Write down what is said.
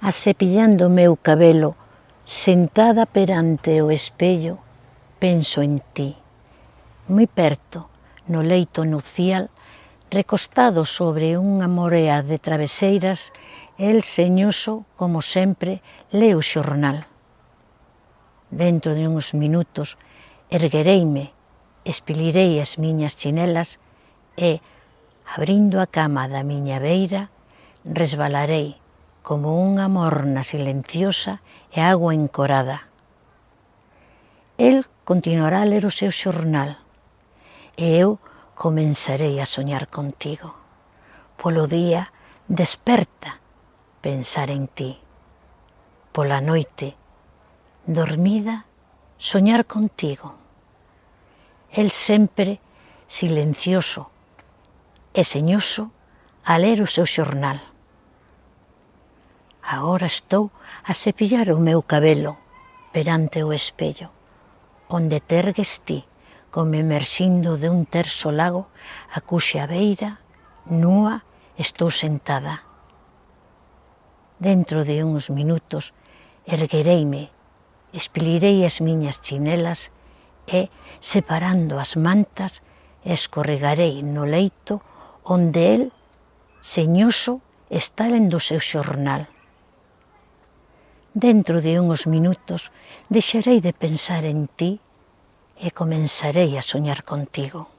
Asepillando o meu cabelo, sentada perante o espello, penso en ti. Moi perto, no leito nucial, recostado sobre unha morea de traveseiras, el señoso, como sempre, leo o xornal. Dentro de uns minutos, erguereime, espilirei as miñas chinelas e, abrindo a cama da miña beira, resbalarei como unha morna silenciosa e agua encorada. El continuará a ler o seu xornal e eu comenzarei a soñar contigo. Polo día, desperta, pensar en ti. Pola noite, dormida, soñar contigo. El sempre silencioso e señoso a ler o seu xornal. Agora estou a cepillar o meu cabelo perante o espello, onde tergues ti, como emerxindo de un terso lago, a cuxa beira, nua, estou sentada. Dentro de uns minutos erguereime, espilirei as miñas chinelas e, separando as mantas, escorregarei no leito onde el, señoso, está lendo o seu xornal. Dentro de uns minutos deixarei de pensar en ti e comenzarei a soñar contigo.